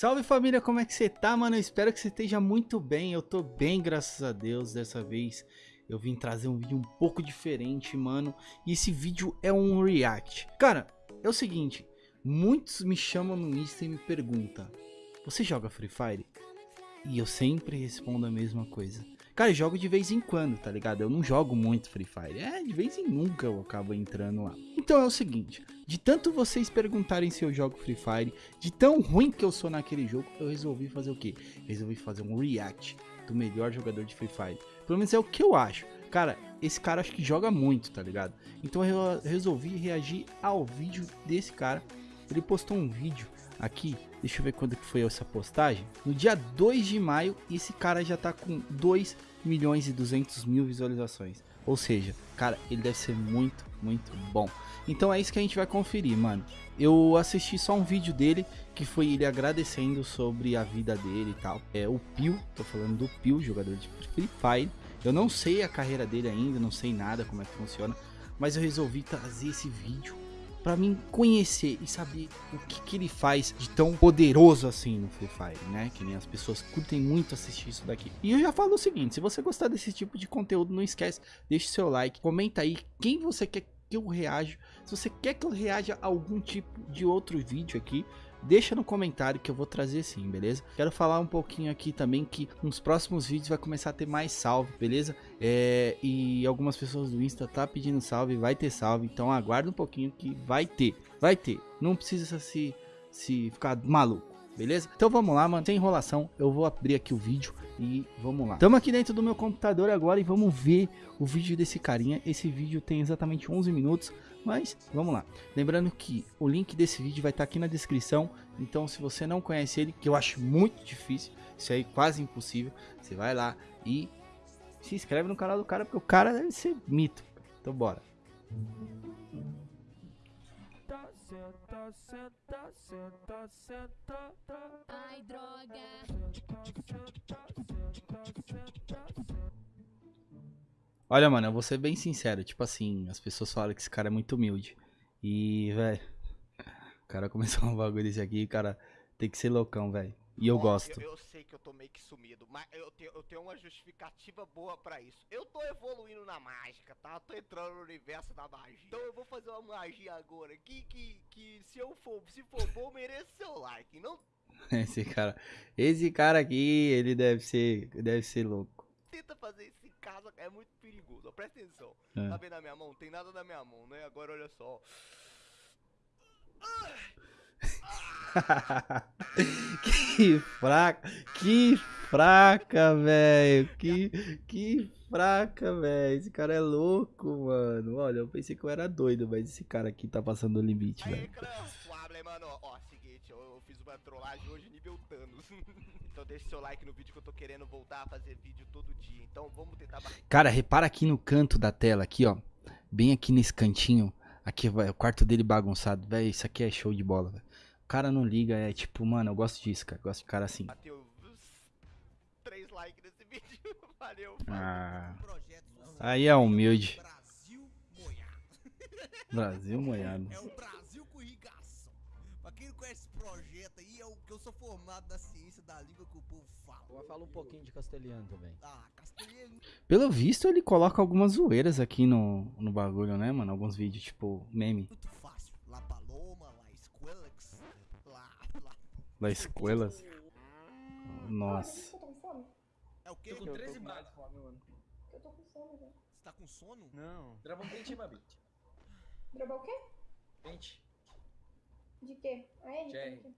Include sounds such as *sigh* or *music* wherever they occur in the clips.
Salve família, como é que você tá, mano? Eu espero que você esteja muito bem. Eu tô bem, graças a Deus. Dessa vez eu vim trazer um vídeo um pouco diferente, mano. E esse vídeo é um react. Cara, é o seguinte: muitos me chamam no Insta e me perguntam: Você joga Free Fire? E eu sempre respondo a mesma coisa. Cara, eu jogo de vez em quando, tá ligado? Eu não jogo muito Free Fire. É, de vez em nunca eu acabo entrando lá. Então é o seguinte, de tanto vocês perguntarem se eu jogo Free Fire, de tão ruim que eu sou naquele jogo, eu resolvi fazer o quê? Resolvi fazer um react do melhor jogador de Free Fire. Pelo menos é o que eu acho. Cara, esse cara acho que joga muito, tá ligado? Então eu resolvi reagir ao vídeo desse cara. Ele postou um vídeo aqui, deixa eu ver quando que foi essa postagem. No dia 2 de maio, esse cara já tá com 2 milhões e 200 mil visualizações. Ou seja, cara, ele deve ser muito, muito bom. Então é isso que a gente vai conferir, mano. Eu assisti só um vídeo dele, que foi ele agradecendo sobre a vida dele e tal. É o Pio, tô falando do Pio, jogador de Free Fire. Eu não sei a carreira dele ainda, não sei nada como é que funciona. Mas eu resolvi trazer esse vídeo para mim conhecer e saber o que, que ele faz de tão poderoso assim no Free Fire, né? Que nem as pessoas curtem muito assistir isso daqui. E eu já falo o seguinte, se você gostar desse tipo de conteúdo, não esquece, deixe seu like, comenta aí quem você quer que eu reaja. Se você quer que eu reaja a algum tipo de outro vídeo aqui, deixa no comentário que eu vou trazer sim, beleza? Quero falar um pouquinho aqui também que nos próximos vídeos vai começar a ter mais salve, beleza? É, e algumas pessoas do Insta tá pedindo salve, vai ter salve, então aguarda um pouquinho que vai ter, vai ter. Não precisa se, se ficar maluco, beleza? Então vamos lá, mano, sem enrolação, eu vou abrir aqui o vídeo e vamos lá. Estamos aqui dentro do meu computador agora e vamos ver o vídeo desse carinha. Esse vídeo tem exatamente 11 minutos, mas vamos lá. Lembrando que o link desse vídeo vai estar aqui na descrição. Então se você não conhece ele, que eu acho muito difícil, isso aí quase impossível, você vai lá e se inscreve no canal do cara, porque o cara deve ser mito. Então bora. Senta, senta, senta, senta, Ai, droga. Olha, mano, eu vou ser bem sincero. Tipo assim, as pessoas falam que esse cara é muito humilde. E, velho, o cara começou *laughs* um bagulho desse aqui, cara, tem que ser loucão, velho. E eu gosto. Eu, eu, sei que eu tô meio que sumido, mas eu tenho, eu tenho uma justificativa boa pra isso. Eu tô evoluindo na mágica, tá? Eu tô entrando no universo da magia. Então eu vou fazer uma magia agora que, que, que se eu for, se for bom, merece seu like. Não... *laughs* Esse cara, esse cara aqui, ele deve ser, deve ser louco. Tenta fazer isso casa é muito perigoso. Presta atenção. É. Tá vendo na minha mão? Tem nada na minha mão, né? Agora olha só. *laughs* que fraca, que fraca, velho. Que, que fraca, velho. Esse cara é louco, mano. Olha, eu pensei que eu era doido, mas esse cara aqui tá passando o limite, velho. mano. Ó, seguinte, eu fiz uma trollagem hoje nível Thanos. *laughs* Então deixe seu like no vídeo que eu tô querendo voltar a fazer vídeo todo dia. Então vamos tentar... Cara, repara aqui no canto da tela, aqui ó. Bem aqui nesse cantinho. Aqui vai o quarto dele bagunçado. Velho, isso aqui é show de bola, velho. O cara não liga, é tipo, mano, eu gosto disso, cara. Eu gosto de cara assim. Bateu 3 likes nesse *laughs* vídeo. Valeu. Ah. Aí é humilde. Brasil moiado. *laughs* É o Brasil com irrigação. Pra quem não conhece esse projeto aí, é o que eu sou formado da ciência da língua que o povo fala. Eu falo um pouquinho de castelhano também. Ah, castelhano. Pelo visto, ele coloca algumas zoeiras aqui no, no bagulho, né, mano? Alguns vídeos, tipo, meme. La... La Escuelas? Nossa. É o quê? Tô com 13 bases de fome, mano. Eu tô com sono já. Você tá com sono? Não. Grava um pente, Babit. Gravar o quê? Pente. De quê? A R?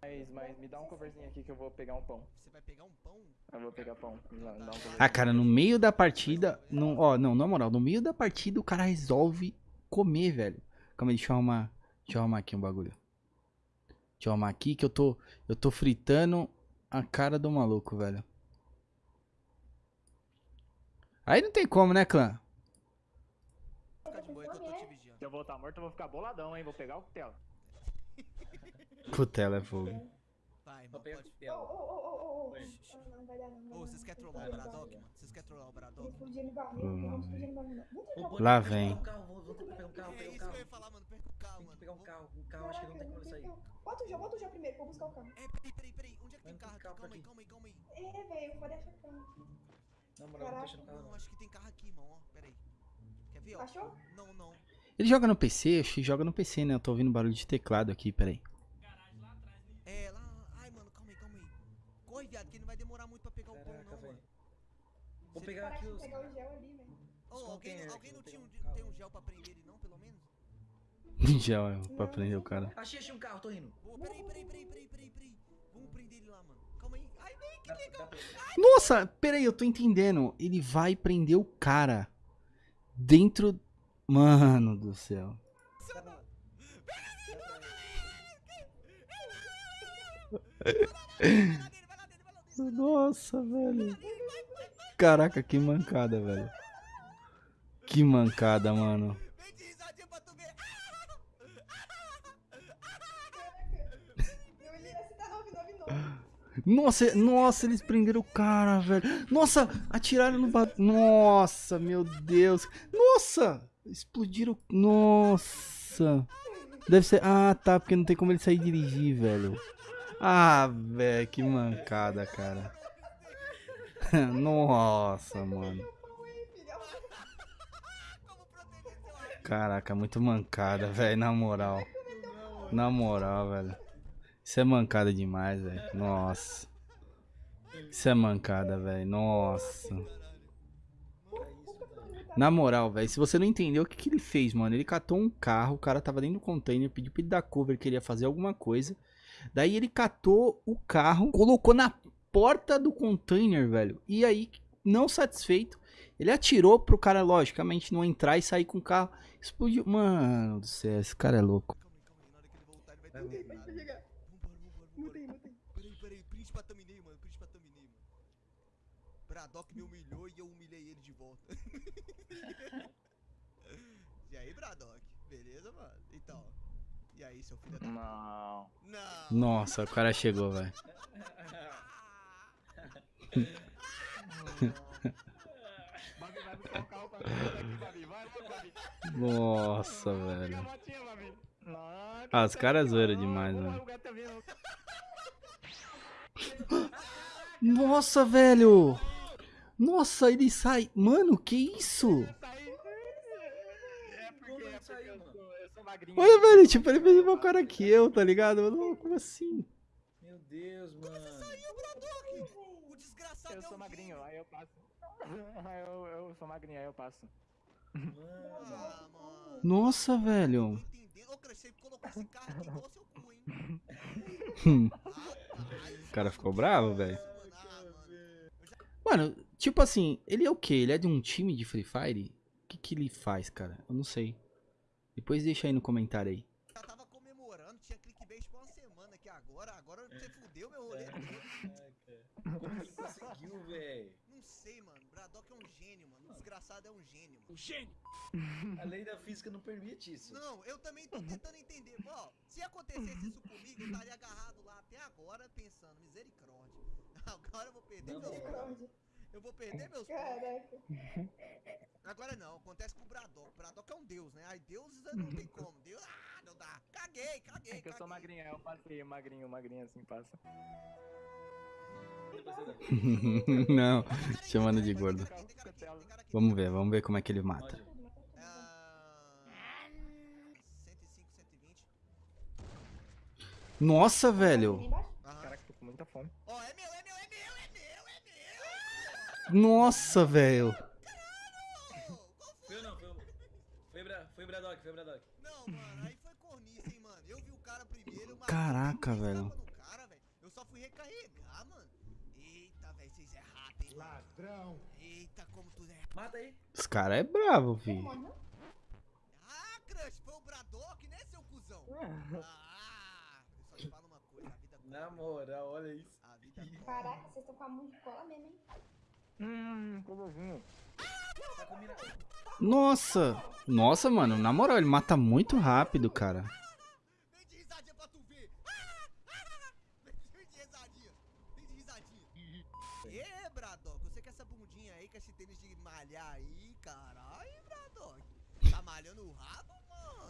Mas, mas me dá um coverzinho aqui que eu vou pegar um pão. Você vai pegar um pão? Eu vou pegar pão. Dá, dá um ah, cara, no meio da partida. No, ó, não, na moral, no meio da partida o cara resolve comer, velho. Calma aí, deixa eu arrumar. Deixa eu arrumar aqui um bagulho. Deixa eu arrumar aqui que eu tô. Eu tô fritando a cara do maluco, velho. Aí não tem como, né, clã? Se eu voltar morto, eu vou ficar boladão, hein? Vou pegar o cutelo. *laughs* Cutelo é fogo. Vai, mano, pode... Ô, ô, ô, ô, Não vai dar não. Ô, vocês querem trollar o Braddock, mano? Vocês querem trollar o Braddock? Lá vem. É isso que eu ia falar, mano. Carro, mano. pegar um carro. Um carro, acho que não tem como sair. carro. Bota o Jó, bota o Jó primeiro, pra eu buscar o carro. É, peraí, peraí, peraí. Onde é que tem carro tem Calma aí, calma aí, calma aí. É, velho, pode achar carro. Na moral, não deixa no carro Não, não. acho que tem carro aqui, irmão, ó. Peraí. Quer ver, ó? Achou? Não, não. Ele joga no PC? Acho que joga no PC, né? Eu tô ouvindo barulho de teclado aqui, peraí. É, lá. Ai, mano, calma aí, calma aí. Corre, viado, que não vai demorar muito pra pegar o pão, Caraca, não, velho. mano. Vou pegar aqui os. pegar o gel ali, velho. Ô, Os alguém, alguém não vou tinha um, tem um gel pra prender ele, não, pelo menos? Já, pra prender o cara. Achei, achei um carro, tô indo. Peraí, peraí, peraí, peraí, peraí, peraí. Vamos prender ele lá, mano. Calma aí. Ai, vem, que legal. Nossa, peraí, eu tô entendendo. Ele vai prender o cara dentro. Mano do céu. Nossa, velho. Caraca, que mancada, velho. Que mancada, mano. Nossa, nossa, eles prenderam o cara, velho. Nossa, atiraram no ba... Nossa, meu Deus. Nossa, explodiram. Nossa. Deve ser. Ah, tá, porque não tem como ele sair dirigir, velho. Ah, velho, que mancada, cara. *laughs* Nossa, mano. Caraca, muito mancada, velho, na moral. Na moral, velho. Isso é mancada demais, velho. Nossa. Isso é mancada, velho. Nossa. Na moral, velho, se você não entendeu o que, que ele fez, mano, ele catou um carro, o cara tava dentro do container, pediu pra ele dar cover, queria fazer alguma coisa. Daí ele catou o carro, colocou na porta do container, velho. E aí, não satisfeito, ele atirou pro cara, logicamente, não entrar e sair com o carro. Explodiu. Mano do céu, esse cara é louco. Ele voltar, ele vai ter Vai, um Vai print pra thumbnail, mano, print pra thumbnail, mano. Braddock me humilhou e eu humilhei ele de volta. *laughs* e aí, Braddock? Beleza, mano? Então. E aí, seu filho da... Não. Não! Nossa, o cara chegou, velho. Babi, vai buscar o carro pra mim aqui, Babi. Vai logo, Babi. Nossa, velho. Ah, os caras zoaram demais, mano. Nossa, velho. Nossa, ele sai. Mano, que isso? Tá. É é. Olha, velho, tipo, ele fez uma cara que eu, tá ligado? Mano, como assim? Meu Deus, mano. O desgraçado Eu é sou magrinho, aí eu passo. *laughs* Eu, eu sou magrinho, aí eu passo. Mano. Ah, mano. Nossa, velho. Ô, Crush, você colocou esse carro aqui igual seu cu, hein? *laughs* O cara ficou bravo, velho. Mano, tipo assim, ele é o quê? Ele é de um time de Free Fire? O que, que ele faz, cara? Eu não sei. Depois deixa aí no comentário aí. Já tava comemorando, tinha clickbait por uma semana aqui agora. Agora você fudeu meu rolê. Caraca. Como ele conseguiu, velho? Não sei, mano. É um gênio, mano. O desgraçado é um gênio, mano. A lei da física não permite isso. Não, eu também tô tentando entender. Ó, se acontecesse isso comigo, eu estaria agarrado lá até agora pensando, misericórdia. *laughs* Agora eu vou perder Não, meus. Eu vou perder meus pontos. Caraca. Agora não, acontece com o Braddock. Braddock é um deus, né? Aí deuses não tem *laughs* como. Deus, ah, não dá. Caguei, caguei, É que eu sou caguei. magrinho, eu passei, magrinho, magrinho assim passa. *laughs* Não, chamando de gordo. Vamos ver, vamos ver como é que ele mata. Pode. 105, 120. Nossa, velho. Ali embaixo? Aham. Caraca, tô com muita fome. Ó, é meu, é meu, é meu, é meu, é Nossa, velho. meu. Qual foi? Foi eu não, foi eu. Foi, Bra... foi Braddock, foi Braddock. Não, mano, aí foi cornice, hein, mano. Eu vi o cara primeiro, mas. Caraca, velho. Eu só fui recarregar, mano. Eita, velho, vocês é rato, hein, mano. Ladrão. Eita, como tu é. Mata aí. Os caras é bravo, filho. Ah, Crush, foi o Braddock, né, seu cuzão? Ah, eu só te falo uma coisa, a vida Na moral, olha isso. A vida. Caraca, vocês estão com a mão de cola mesmo, hein? Hum. Tá. Nossa. Nossa, mano, na moral, ele mata muito rápido, cara. Vem de risadinha pra tu ver. Ah, ah, Vem de risadinha. Vem de risadinha. Ê, Braddock, você com essa bundinha aí, com esse tênis de malhar aí, caralho, Braddock. Tá malhando o rabo, mano? mano? O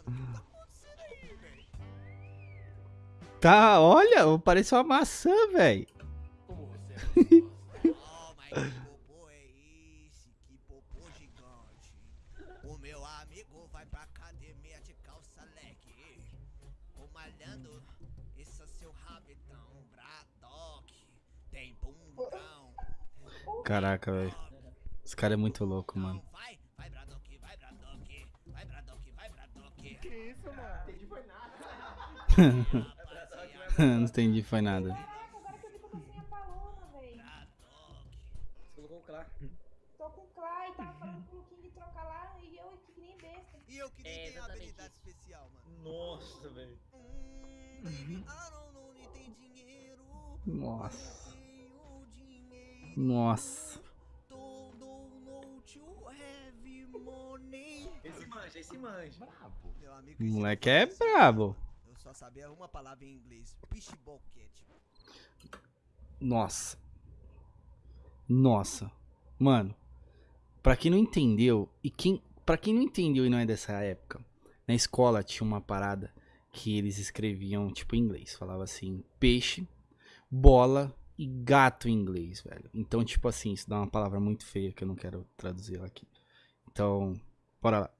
que tá acontecendo aí, velho? Tá, olha, parece uma maçã, velho. Como você é Oh, mas que popô é esse? Que popô gigante. O meu amigo vai pra academia de calça leg. Ô malhando, esse é seu rabetão, Braddock. Tem bumbão. Caraca, velho. Esse cara é muito louco, mano. *laughs* Não entendi, foi nada. Caraca, agora que eu vi que eu tô sem a paloma, velho. Você colocou o Clá. Tô com o Clay, tava falando pro King trocar lá e eu aqui que nem besta. E eu que nem É, tenho exatamente habilidade especial, mano. Nossa, velho. Hum, tem dinheiro. Nossa. Nossa. Esse manja, esse manja. Brabo. Meu amigo, O moleque é brabo. Só sabia uma palavra em inglês. Cat. Nossa. Nossa. Mano, pra quem não entendeu, e quem. Pra quem não entendeu e não é dessa época, na escola tinha uma parada que eles escreviam, tipo, em inglês. Falava assim, peixe, bola e gato em inglês, velho. Então, tipo assim, isso dá uma palavra muito feia que eu não quero traduzir ela aqui. Então, bora lá.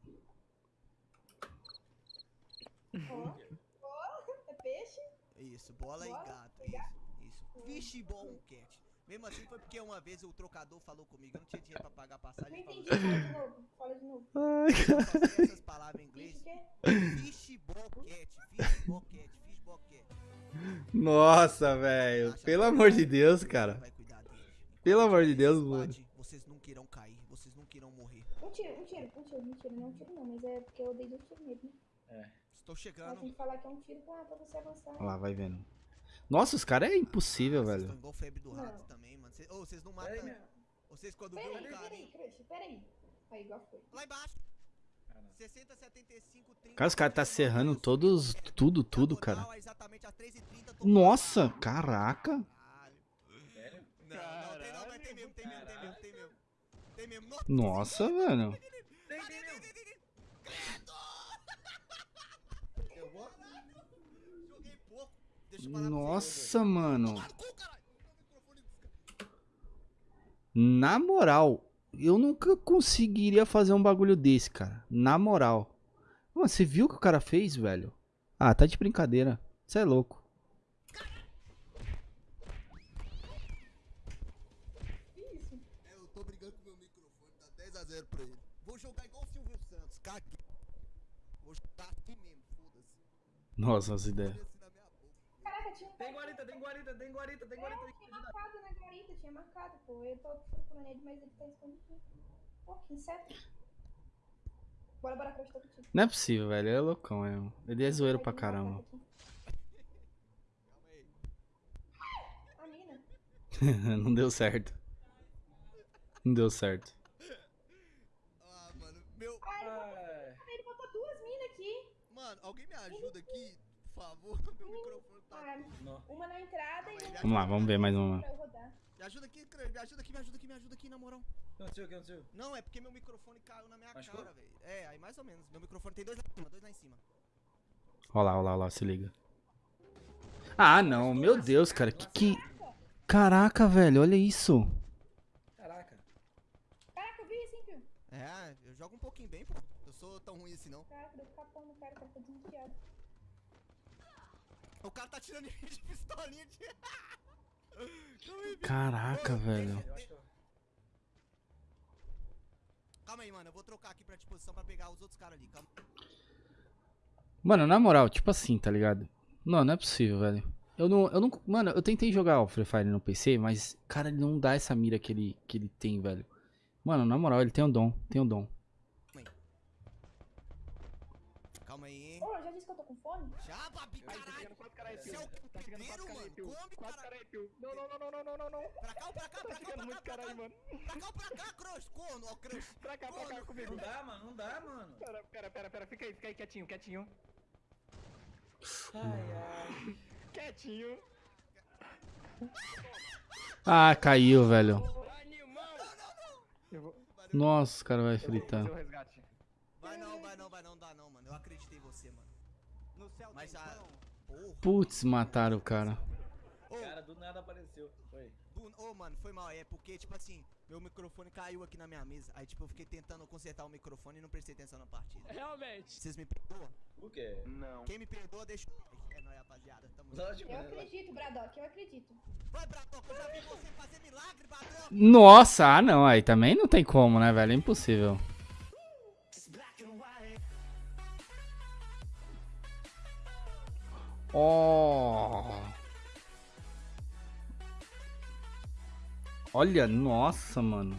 Ó, ó, é peixe? Isso, bola, Bola e gato. e gato. Isso, isso. Fishbowl cat. Mesmo assim foi porque uma vez o trocador falou comigo, eu não tinha dinheiro pra pagar a Não passagem. Ele entendi, fala de novo, fala de novo. Ai, falou, "Eu sei essas palavras em inglês. Fish cat, fishbowl cat, fishbowl cat. Nossa, velho. Pelo amor de Deus, cara. Pelo amor de Deus, mano. Vocês não irão cair, vocês não irão morrer. Um tiro, um tiro, um tiro, um tiro, não um tiro não, mas é porque eu dei dois tiros nele, né? Estou chegando. tem que falar que é um tiro pra, pra você avançar. Olha lá, vai vendo. Nossa, os caras é impossível, Vocês velho. estão igual febre do rato Não. também, mano. Cê- vocês não Peraí, matam. minha. Vocês quando Peraí, um cara. peraí, crush, peraí. Aí, igual foi. Lá embaixo. Ah, não. 60, 75, 30. Cara, os caras tá serrando todos, tudo, tudo, cara. Diagonal, exatamente às 3h30, tô Nossa, caraca. Caralho. Sério? Não, não, tem não, mas tem mesmo, tem mesmo, tem mesmo, tem mesmo. Tem mesmo. Nossa, Nossa, velho. Tem, tem mesmo. Eu vou? Joguei pouco. Deixa eu falar pra vocês. Nossa, mano. Na moral, eu nunca conseguiria fazer um bagulho desse, cara. Na moral. Mano, você viu o que o cara fez, velho? Ah, tá de brincadeira. Você é louco. Que isso? Eu tô brigando com meu microfone, tá 10x0 pra ele. Vou jogar igual o Silvio Santos, caguei. Vou jogar assim mesmo, foda-se. Nossa, as ideias. Foda-se na minha boca. Caraca, tinha um Tem guarita, tem guarita, tem guarita, tem guarita. É, tinha marcado na guarita, tinha marcado, pô. Eu tô procurando ele, mas ele tá escondido. Pô, que inseto. Bora, bora, crush, tô contigo. Não é possível, velho. Ele é loucão, é. Ele é zoeiro pra caramba. Calma aí. A *laughs* mina. Não deu certo. Não deu certo. Ah, mano, meu. Ah, Ele botou duas minas aqui. Mano, alguém me ajuda aqui, favor. *laughs* Meu microfone tá. Ah, não. uma na entrada e uma Vamos lá, vamos ver mais uma. Me ajuda aqui, me ajuda aqui, me ajuda aqui, me ajuda aqui, na moral. O que aconteceu, o que aconteceu? Não, é porque meu microfone caiu na minha Machucou? cara, velho. É, aí mais ou menos. Meu microfone tem dois lá em cima, dois lá em cima. Olha lá, olha lá, olha lá, se liga. Ah, não, meu Deus, cara. Que que. Caraca, velho, olha isso. Caraca. Caraca, eu vi isso, hein, Pio? É, eu jogo um pouquinho bem, pô. Eu sou tão ruim assim não. Caraca, deu capão no cara, tá desviado. O cara tá tirando em mim de pistolinha de. *laughs* Caraca, velho. Calma aí, mano. Eu vou trocar aqui pra disposição pra pegar os outros caras ali. Calma. Mano, na moral, tipo assim, tá ligado? Não, não é possível, velho. Eu não, eu não. Mano, eu tentei jogar o Free Fire no PC, mas, cara, ele não dá essa mira que ele, que ele tem, velho. Mano, na moral, ele tem um dom, tem um dom. Calma aí. Ô, já disse que eu tô com fome? Já, babi, Tá caralho. Você é o. Tá aí, mano. Come. Não, não, não, não, não, não, não, não. Pra cá ou pra cá, Tá pra cá, chegando pra muito cá, pra cá. mano. Pra cá ou pra cá, Cross. Corno, ó, Cross. Pra cá, pra cá *laughs* comigo. Não dá, mano, não dá, mano. Pera, pera, pera, pera. Fica aí, fica aí quietinho, quietinho. Ai, ai. Quietinho. Ah, caiu, velho. Nossa, o cara vai fritar. Vai não, vai não, vai não, dá não, mano. Eu acreditei em você. Mas a. Putz, mataram o cara. Ô, Cara, do nada apareceu. Foi. ô, mano, foi mal. É porque, tipo assim, meu microfone caiu aqui na minha mesa. Aí, tipo, eu fiquei tentando consertar o microfone e não prestei atenção na partida. Realmente. Vocês me perdoam? O quê? Não. Quem me perdoa, deixa o. É nóis, rapaziada. Tamo Eu né? acredito, Bradock, eu acredito. Vai, Bradock, eu já vi você fazer milagre, Bradock. Nossa, ah não, aí também não tem como, né, velho? É impossível. Oh. Olha, nossa, mano.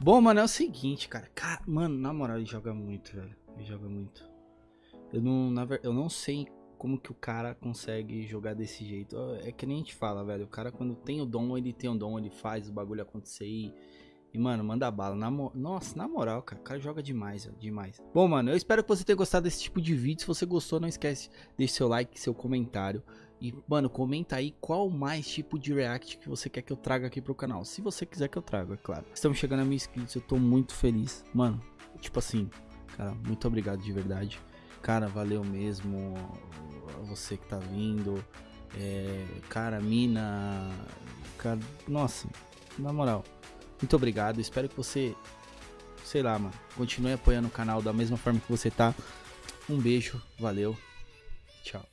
Bom, mano, é o seguinte, cara. Cara, mano, na moral, ele joga muito, velho. Ele joga muito. Eu não, na eu não sei como que o cara consegue jogar desse jeito. É que nem a gente fala, velho. O cara, quando tem o dom, ele tem o dom, ele faz o bagulho acontecer e. E, mano, manda bala. Na mo- Nossa, na moral, cara, o cara joga demais, velho, demais. Bom, mano, eu espero que você tenha gostado desse tipo de vídeo. Se você gostou, não esquece, deixe seu like, seu comentário. E, mano, comenta aí qual mais tipo de react que você quer que eu traga aqui pro canal. Se você quiser que eu traga, é claro. Estamos chegando a mil inscritos, eu tô muito feliz. Mano, tipo assim, cara, muito obrigado de verdade. Cara, valeu mesmo você que tá vindo. É, cara, mina. Cara, nossa, na moral, muito obrigado. Espero que você, sei lá, mano, continue apoiando o canal da mesma forma que você tá. Um beijo, valeu, tchau.